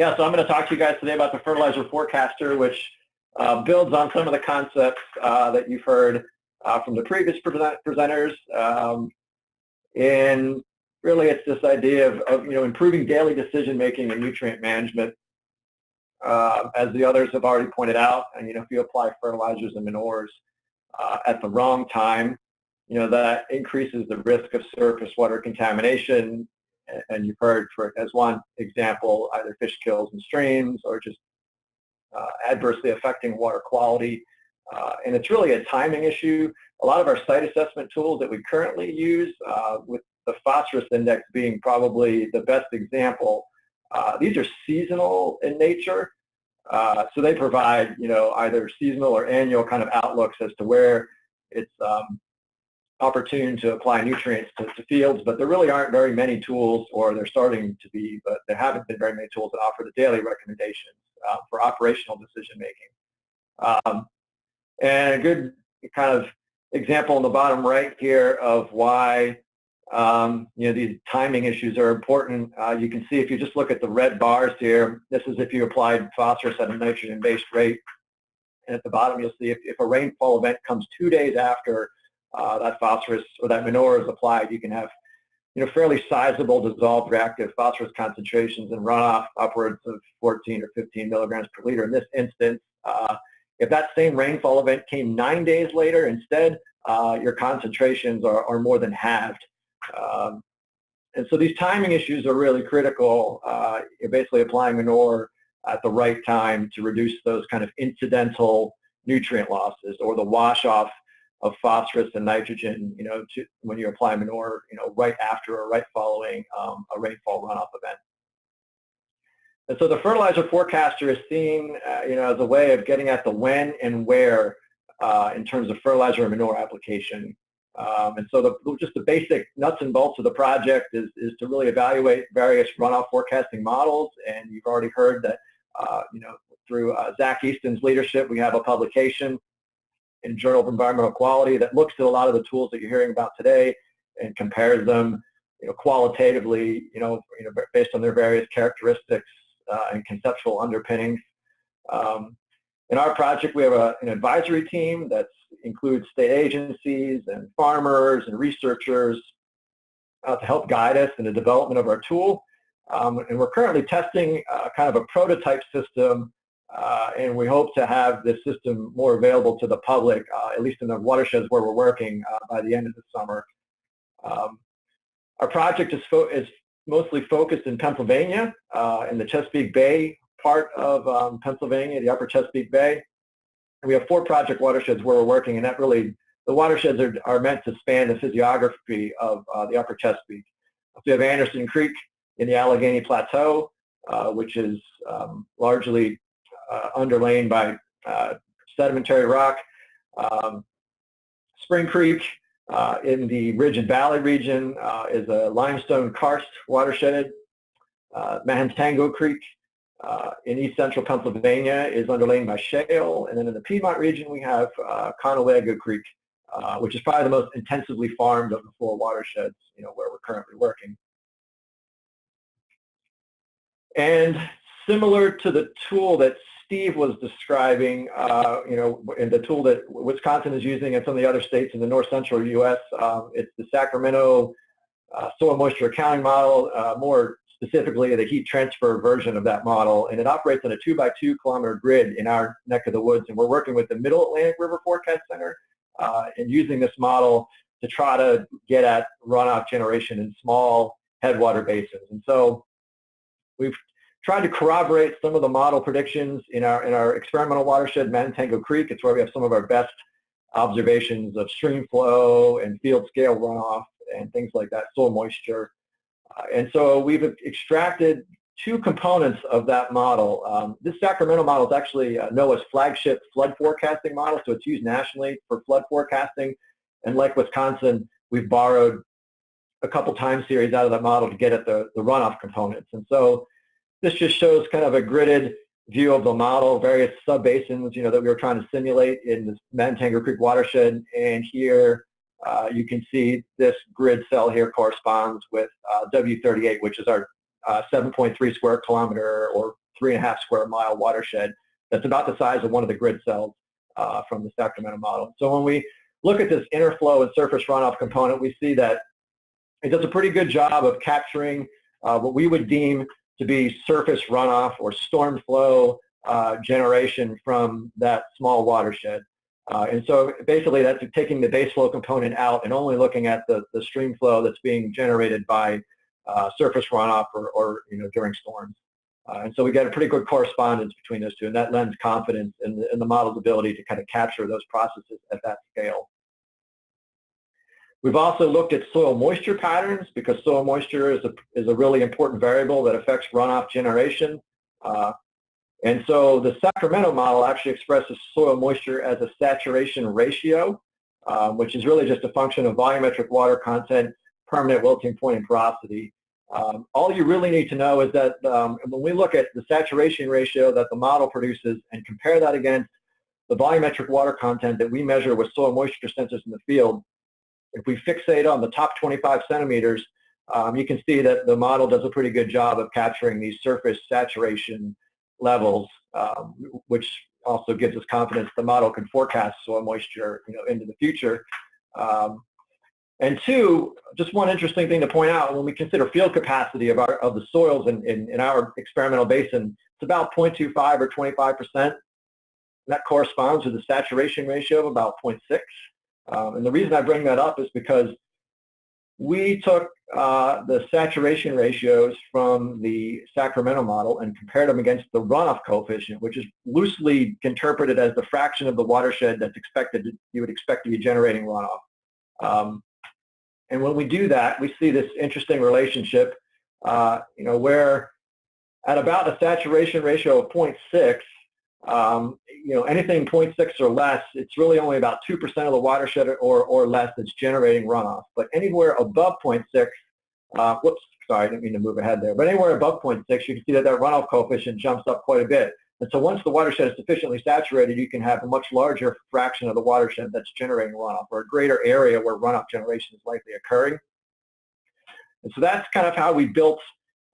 Yeah, so I'm going to talk to you guys today about the fertilizer forecaster, which uh, builds on some of the concepts uh, that you've heard uh, from the previous present presenters. Um, and really, it's this idea of, of, you know improving daily decision making and nutrient management. Uh, as the others have already pointed out, and you know, if you apply fertilizers and manures uh, at the wrong time, you know that increases the risk of surface water contamination. And you've heard, for as one example, either fish kills in streams or just uh, adversely affecting water quality. Uh, and it's really a timing issue. A lot of our site assessment tools that we currently use, uh, with the phosphorus index being probably the best example, uh, these are seasonal in nature. Uh, so they provide, you know, either seasonal or annual kind of outlooks as to where it's um, opportune to apply nutrients to, to, fields, but there really aren't very many tools, or they're starting to be, but there haven't been very many tools that offer the daily recommendations uh, for operational decision making. Um, and a good kind of example in the bottom right here of why um, you know these timing issues are important. Uh, you can see if you just look at the red bars here, this is if you applied phosphorus at a nitrogen-based rate. And at the bottom, you'll see if, if a rainfall event comes two days after uh, that phosphorus or that manure is applied, you can have you know, fairly sizable dissolved reactive phosphorus concentrations in runoff upwards of 14 or 15 milligrams per liter. In this instance, uh, if that same rainfall event came nine days later instead, uh, your concentrations are, are, more than halved. Um, and so these timing issues are really critical. Uh, you're basically applying manure at the right time to reduce those kind of incidental nutrient losses or the wash off of phosphorus and nitrogen, you know, to, when you apply manure, you know, right after or right following um, a rainfall runoff event. And so the fertilizer forecaster is seen, uh, you know, as a way of getting at the when and where uh, in terms of fertilizer and manure application. Um, and so the, just the basic nuts and bolts of the project is, is to really evaluate various runoff forecasting models. And you've already heard that, uh, you know, through uh, Zach Easton's leadership, we have a publication in Journal of Environmental Quality that looks at a lot of the tools that you're hearing about today and compares them, you know, qualitatively, you know, you know, based on their various characteristics uh, and conceptual underpinnings. Um, in our project, we have a, an advisory team that includes state agencies and farmers and researchers uh, to help guide us in the development of our tool. Um, and we're currently testing uh, kind of a prototype system uh, and we hope to have this system more available to the public, uh, at least in the watersheds where we're working uh, by the end of the summer. Um, our project is, is, mostly focused in Pennsylvania, uh, in the Chesapeake Bay part of um, Pennsylvania, the upper Chesapeake Bay. And we have four project watersheds where we're working, and that really, the watersheds are, are meant to span the physiography of uh, the upper Chesapeake. So we have Anderson Creek in the Allegheny Plateau, uh, which is um, largely underlain by uh, sedimentary rock. Um, Spring Creek uh, in the Ridge and Valley region is a limestone karst watershed. Mahantango Creek uh, in east central Pennsylvania is underlain by shale, and then in the Piedmont region we have uh, Conewago Creek, uh, which is probably the most intensively farmed of the four watersheds, you know, where we're currently working. And similar to the tool that Steve was describing, uh, you know, in the tool that Wisconsin is using and some of the other states in the north central U.S., um, it's the Sacramento uh, soil moisture accounting model, uh, more specifically the heat transfer version of that model, and it operates on a two by two kilometer grid in our neck of the woods, and we're working with the Middle Atlantic River Forecast Center uh, and using this model to try to get at runoff generation in small headwater basins. And so we've tried to corroborate some of the model predictions in our in our experimental watershed, Mahantango Creek. It's where we have some of our best observations of stream flow and field scale runoff and things like that, soil moisture. Uh, and so we've extracted two components of that model. Um, this Sacramento model is actually uh, NOAA's flagship flood forecasting model, so it's used nationally for flood forecasting. And like Wisconsin, we've borrowed a couple time series out of that model to get at the, the runoff components. And so this just shows kind of a gridded view of the model, various subbasins, you know, that we were trying to simulate in this Mahantango Creek watershed. And here uh, you can see this grid cell here corresponds with uh, W38, which is our uh, 7.3 square kilometer or three and a half square mile watershed that's about the size of one of the grid cells uh, from the Sacramento model. So when we look at this interflow and surface runoff component, we see that it does a pretty good job of capturing uh, what we would deem to be surface runoff or storm flow uh, generation from that small watershed. Uh, and so basically that's taking the base flow component out and only looking at the, the stream flow that's being generated by uh, surface runoff or, or, you know, during storms. Uh, and so we get a pretty good correspondence between those two, and that lends confidence in the, in the model's ability to kind of capture those processes at that scale. We've also looked at soil moisture patterns because soil moisture is a, is a really important variable that affects runoff generation. Uh, and so the Sacramento model actually expresses soil moisture as a saturation ratio, um, which is really just a function of volumetric water content, permanent wilting point, and porosity. Um, all you really need to know is that um, when we look at the saturation ratio that the model produces and compare that against the volumetric water content that we measure with soil moisture sensors in the field, if we fixate on the top 25 centimeters, um, you can see that the model does a pretty good job of capturing these surface saturation levels, um, which also gives us confidence the model can forecast soil moisture you know, into the future. Um, and two, just one interesting thing to point out, when we consider field capacity of, our, of the soils in, in, in our experimental basin, it's about 0.25 or 25%. That corresponds with a saturation ratio of about 0.6. Um, and the reason I bring that up is because we took uh, the saturation ratios from the Sacramento model and compared them against the runoff coefficient, which is loosely interpreted as the fraction of the watershed that's expected to, you would expect to be generating runoff. Um, and when we do that, we see this interesting relationship, uh, you know, where at about a saturation ratio of 0.6, um, you know, anything 0.6 or less, it's really only about 2% of the watershed or, or less that's generating runoff. But anywhere above 0.6, uh, whoops, sorry, I didn't mean to move ahead there, but anywhere above 0.6, you can see that that runoff coefficient jumps up quite a bit. And so once the watershed is sufficiently saturated, you can have a much larger fraction of the watershed that's generating runoff or a greater area where runoff generation is likely occurring. And so that's kind of how we built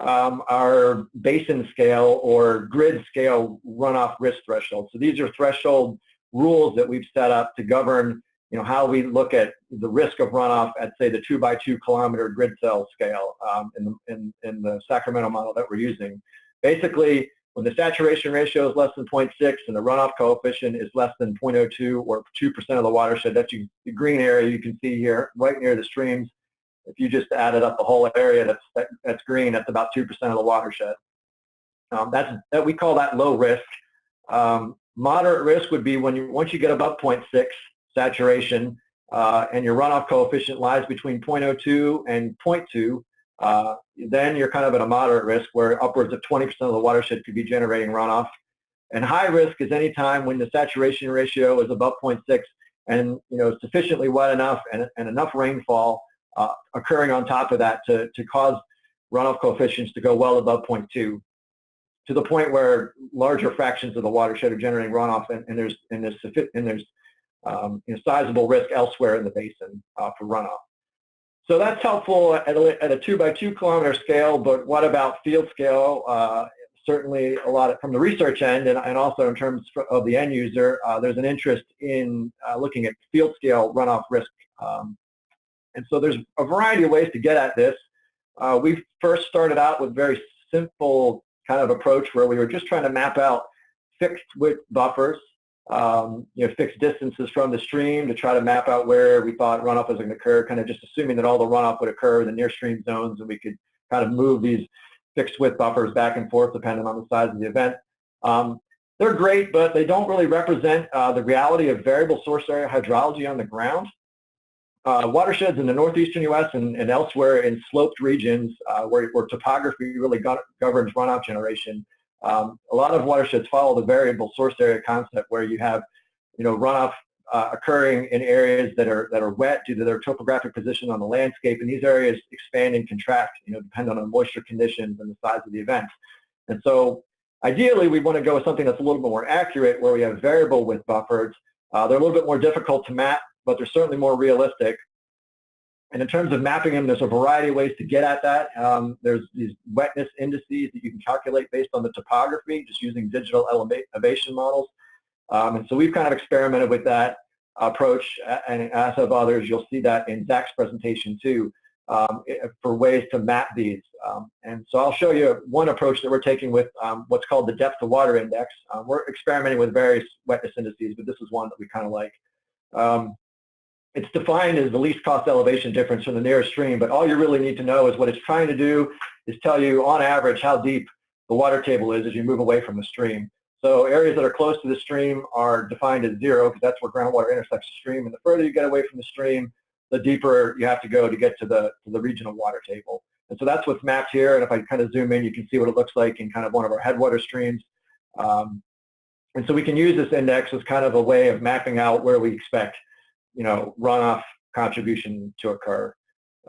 um, our basin scale or grid scale runoff risk threshold. So these are threshold rules that we've set up to govern you know, how we look at the risk of runoff at, say, the two by two kilometer grid cell scale um, in, the, in, in the Sacramento model that we're using. Basically, when the saturation ratio is less than 0.6 and the runoff coefficient is less than 0.02 or 2% of the watershed, that's the green area you can see here, right near the streams. If you just added up the whole area that's, that, that's green, that's about 2% of the watershed. Um, that's, that, we call that low risk. Um, moderate risk would be when you, once you get above 0.6 saturation uh, and your runoff coefficient lies between 0.02 and 0.2, uh, then you're kind of at a moderate risk where upwards of 20% of the watershed could be generating runoff. And high risk is any time when the saturation ratio is above 0.6 and you know sufficiently wet enough and, and enough rainfall uh, occurring on top of that to, to cause runoff coefficients to go well above 0.2 to the point where larger fractions of the watershed are generating runoff and, and there's and there's and there's um, you know, sizable risk elsewhere in the basin uh, for runoff. So that's helpful at a, at a, two by two kilometer scale, but what about field scale? Uh, certainly a lot of, from the research end and, and also in terms of the end user, uh, there's an interest in uh, looking at field scale runoff risk. Um, and so there's a variety of ways to get at this. Uh, we first started out with very simple kind of approach where we were just trying to map out fixed width buffers um, you know, fixed distances from the stream to try to map out where we thought runoff was going to occur, kind of just assuming that all the runoff would occur in the near stream zones and we could kind of move these fixed width buffers back and forth depending on the size of the event. Um, they're great, but they don't really represent uh, the reality of variable source area hydrology on the ground. Uh, watersheds in the northeastern U.S. And, and elsewhere in sloped regions uh, where, where, topography really governs runoff generation um, a lot of watersheds follow the variable source area concept where you have, you know, runoff uh, occurring in areas that are that are wet due to their topographic position on the landscape, and these areas expand and contract, you know, depending on moisture conditions and the size of the event. And so, ideally, we want to go with something that's a little bit more accurate, where we have variable width buffers. Uh, they're a little bit more difficult to map, but they're certainly more realistic. and in terms of mapping them, there's a variety of ways to get at that. Um, there's these wetness indices that you can calculate based on the topography, just using digital elevation models. Um, and so we've kind of experimented with that approach, and as have others, you'll see that in Zach's presentation too, um, for ways to map these. Um, and so I'll show you one approach that we're taking with um, what's called the depth of water index. Um, we're experimenting with various wetness indices, but this is one that we kind of like. Um, it's defined as the least cost elevation difference from the nearest stream, but all you really need to know is what it's trying to do is tell you on average how deep the water table is as you move away from the stream. So areas that are close to the stream are defined as zero because that's where groundwater intersects the stream. And the further you get away from the stream, the deeper you have to go to get to the, to the regional water table. And so that's what's mapped here. And if I kind of zoom in, you can see what it looks like in kind of one of our headwater streams. Um, and so we can use this index as kind of a way of mapping out where we expect you know, runoff contribution to occur.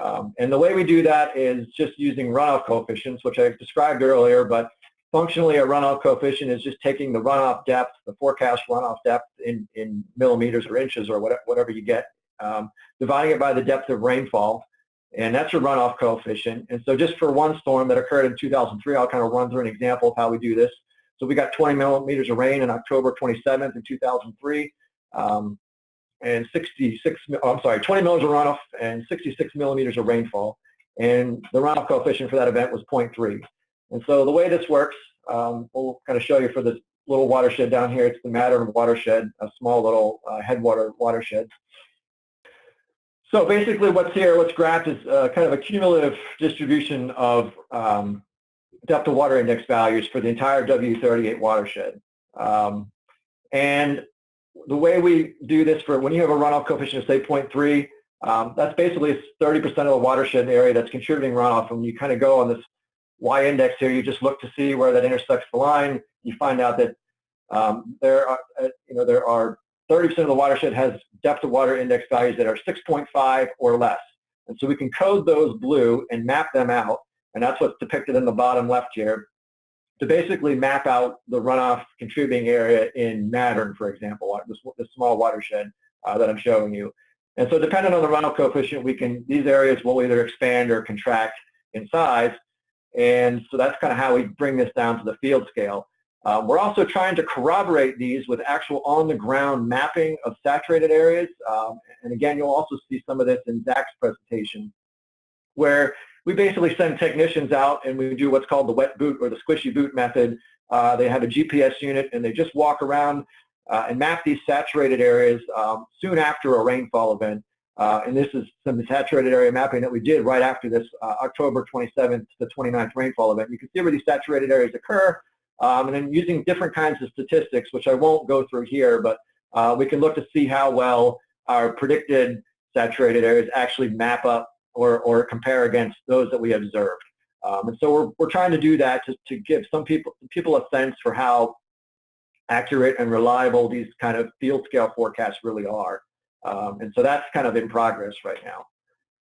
Um, and the way we do that is just using runoff coefficients, which I described earlier, but functionally a runoff coefficient is just taking the runoff depth, the forecast runoff depth in, in millimeters or inches or whatever, whatever you get, um, dividing it by the depth of rainfall, and that's your runoff coefficient. And so just for one storm that occurred in 2003, I'll kind of run through an example of how we do this. So we got 20 millimeters of rain on October 27th in 2003. Um, and 66, oh, I'm sorry, 20 millimeters of runoff and 66 millimeters of rainfall. And the runoff coefficient for that event was 0.3. And so the way this works, um, we'll kind of show you for this little watershed down here. It's the Mattern watershed, a small little uh, headwater watershed. So basically what's here, what's graphed is uh, kind of a cumulative distribution of um, depth of water index values for the entire W38 watershed. Um, and the way we do this for when you have a runoff coefficient of say 0.3, um, that's basically 30% of the watershed area that's contributing runoff. And you kind of go on this y-index here, you just look to see where that intersects the line. You find out that um, there are, uh, you know, there are 30% of the watershed has depth of water index values that are 6.5 or less. And so we can code those blue and map them out. And that's what's depicted in the bottom left here to basically map out the runoff contributing area in Mattern, for example, this small watershed uh, that I'm showing you. And so depending on the runoff coefficient, we can, these areas will either expand or contract in size. And so that's kind of how we bring this down to the field scale. Um, we're also trying to corroborate these with actual on-the-ground mapping of saturated areas. Um, and again, you'll also see some of this in Zach's presentation, where we basically send technicians out and we do what's called the wet boot or the squishy boot method. Uh, they have a GPS unit and they just walk around uh, and map these saturated areas um, soon after a rainfall event. Uh, and this is some saturated area mapping that we did right after this uh, October 27th to 29th rainfall event. You can see where these saturated areas occur. Um, and then using different kinds of statistics, which I won't go through here, but uh, we can look to see how well our predicted saturated areas actually map up or, or compare against those that we observed. Um, and so we're, we're trying to do that to, to give some people, people a sense for how accurate and reliable these kind of field scale forecasts really are. Um, and so that's kind of in progress right now.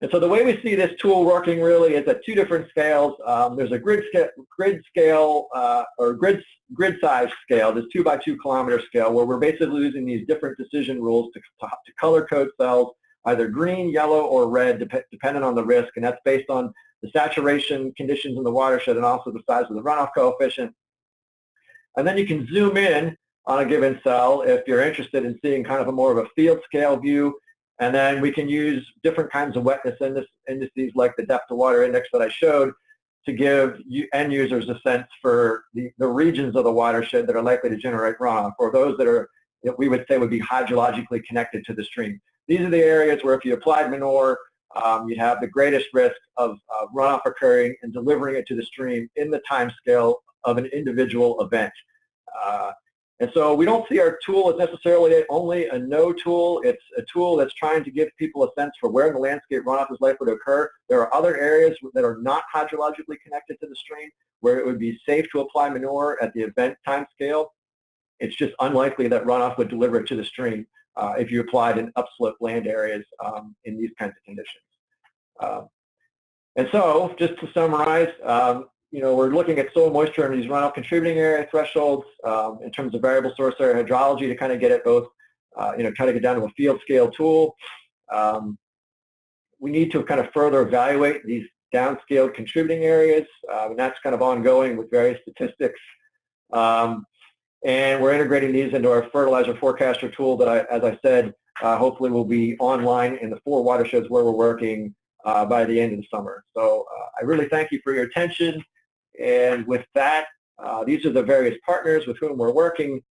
And so the way we see this tool working really is at two different scales. Um, there's a grid, scale, grid scale uh, or grid, grid size scale, this two by two kilometer scale, where we're basically using these different decision rules to, to color code cells either green, yellow, or red, dep depending on the risk, and that's based on the saturation conditions in the watershed and also the size of the runoff coefficient. And then you can zoom in on a given cell if you're interested in seeing kind of a more of a field scale view. And then we can use different kinds of wetness indices like the depth of water index that I showed to give end users a sense for the, the regions of the watershed that are likely to generate runoff or those that are that we would say would be hydrologically connected to the stream. These are the areas where if you applied manure, um, you have the greatest risk of uh, runoff occurring and delivering it to the stream in the time scale of an individual event. Uh, and so we don't see our tool as necessarily only a no tool. It's a tool that's trying to give people a sense for where in the landscape runoff is likely to occur. There are other areas that are not hydrologically connected to the stream where it would be safe to apply manure at the event time scale. It's just unlikely that runoff would deliver it to the stream uh, if you applied in upslope land areas um, in these kinds of conditions. Uh, and so, just to summarize, um, you know, we're looking at soil moisture and these runoff contributing area thresholds um, in terms of variable source area hydrology to kind of get it both, uh, you know, try to get down to a field scale tool. Um, we need to kind of further evaluate these downscaled contributing areas, uh, and that's kind of ongoing with various statistics. Um, and we're integrating these into our fertilizer forecaster tool that, I, as I said, uh, hopefully will be online in the four watersheds where we're working uh, by the end of the summer. So uh, I really thank you for your attention. And with that, uh, these are the various partners with whom we're working